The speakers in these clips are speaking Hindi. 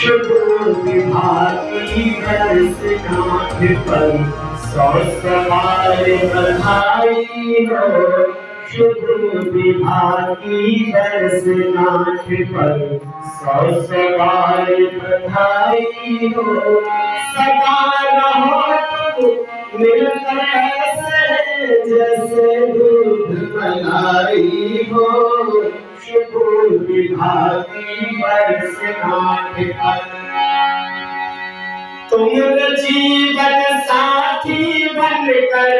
शुभ विभागी बरस गांठ पर सौ सवार बधाई हो शुभ विभागी बरस गांठ पर सौ सवार बधाई हो सदा रहो मिलकर ऐसे जैसे दूध मलाई हो बरस गांठ पर तुम जीवन साथी बनकर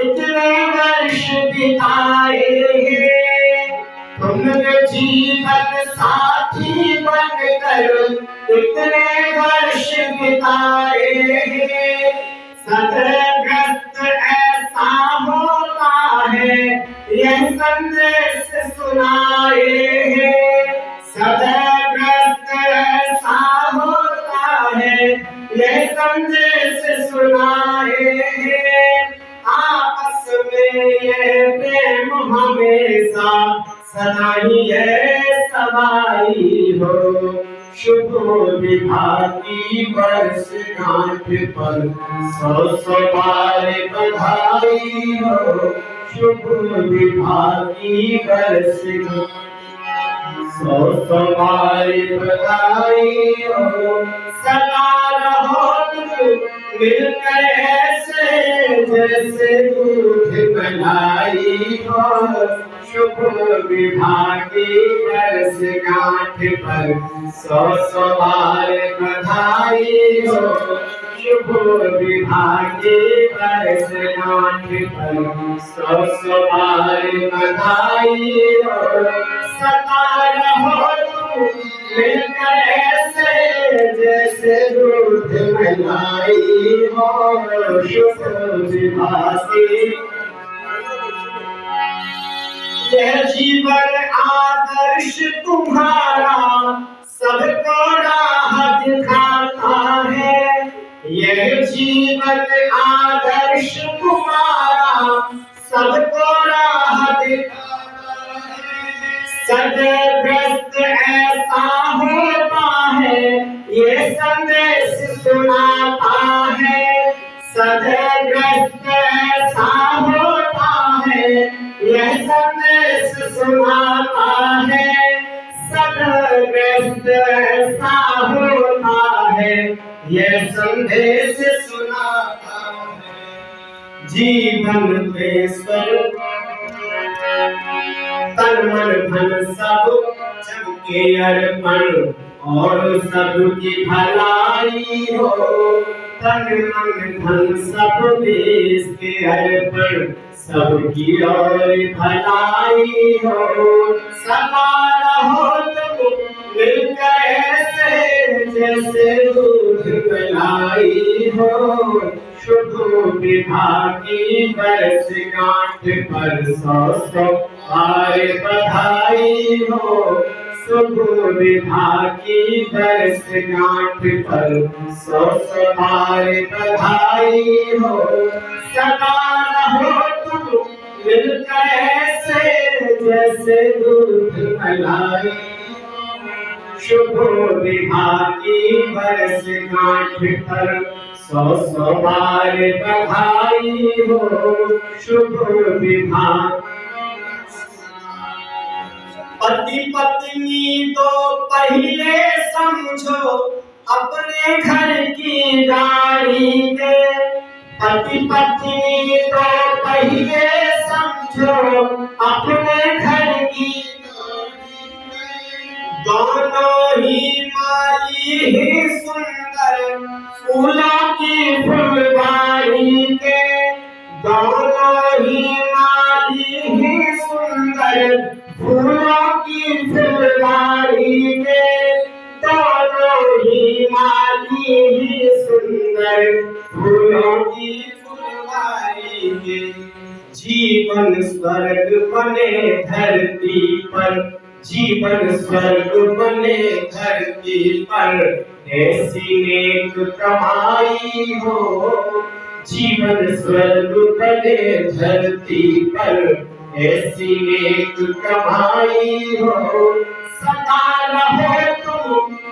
इतने वर्ष बिताए हैं तुम जीवन साथी बनकर इतने वर्ष बिताए हैं सदग्रस्त ऐसा होता है यह संदेश सुनाए हमेशा सदा ही सवाई हो। शुभ विभागी वर्ष गांठ पर, सौ सौ बार बधाई हो। शुभ विभागी वर्ष सौ सौ बार बधाई हो। सदा रहो मिलकर जैसे दूध मलाई हो। शुभ विभागी वर्ष गांठ पर सौ बधाई हो। शुभ विभागी वर्ष गांठ पर सौ बधाई हो। सदा रहो जैसे दूध यह जीवन आदर्श तुम्हारा सबको राह दिखाता है यह जीवन आदर्श तुम्हारा, सबको ये संदेश सुनाता है सदग्रस्त ऐसा होता है यह संदेश सुनाता है। सदग्रस्त ऐसा होता है यह संदेश सुनाता है जीवन पे स्वर तन मन धन सब सबके अर्पण। और सबकी भलाई हो। तन मन धन सब देश के हर अर्पण, सबकी और भलाई हो। सदा रहो तुम मिलकर ऐसे, जैसे दूध मलाई हो। शुभ विभागी बरस गांठ पर सौ सौ बार बधाई हो। शुभ विभागी बरस गांठ पर, सौ हो। सदा रहो जैसे दूध मलाई शुभ विभागी बरस गांठ पर, सौ सौ बार बधाई हो। शुभ पति पत्नी तो पहले समझो, अपने घर की गाड़ी के पति पत्नी तो पहले समझो, अपने घर की दोनों ही माली ही सुंदर, फूलों की फुलवारी के दोनों ही माली ही सुंदर माली ही सुंदर, फूलों की फुलवारी के जीवन स्वर्ग बने धरती पर, जीवन स्वर्ग बने धरती पर। ऐसी नेक कमाई हो, जीवन स्वर्ग बने धरती पर। ऐसी नेक कमाई हो, सदा रहो तुम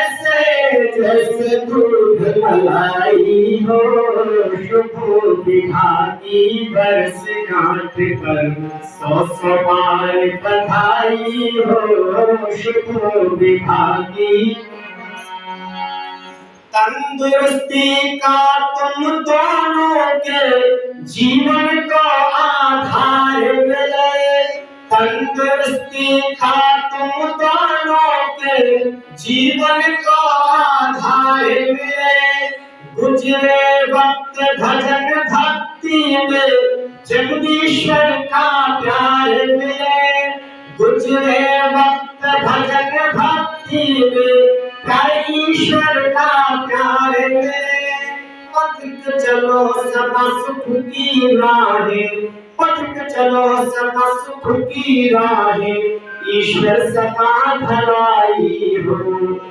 जैसे दूध हो शुभ विभागी पर सौ सौ बार बधाई हो तंदुरुस्ती का तुम दोनों गुजरे वक्त भजन भक्ति में जगदीश्वर का प्यार मिले गुजरे वक्त भजन भक्ति में ईश्वर का प्यार मिले पथिक चलो सदा सुख की राहें पथिक चलो सदा सुख की राहें ईश्वर सदा भलाई हो।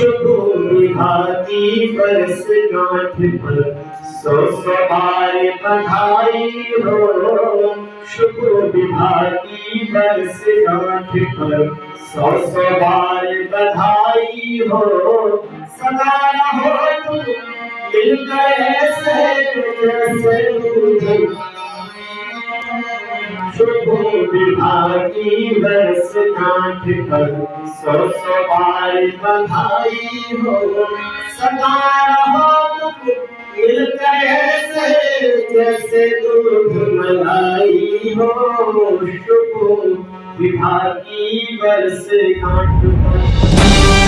विभागी बरस गांठ पर सौ सवार बधाई हो। शुभ विभागी बरस गांठ पर सौ सवार बधाई हो। सदा रहो तुम, मिलकर ऐसे शुभ विभागी बरस गांठ पर सौ सवार बधाई हो सदा रहो मिलकर ऐसे जैसे दूध मलाई हो शुभ विभागी बरस गांठ पर।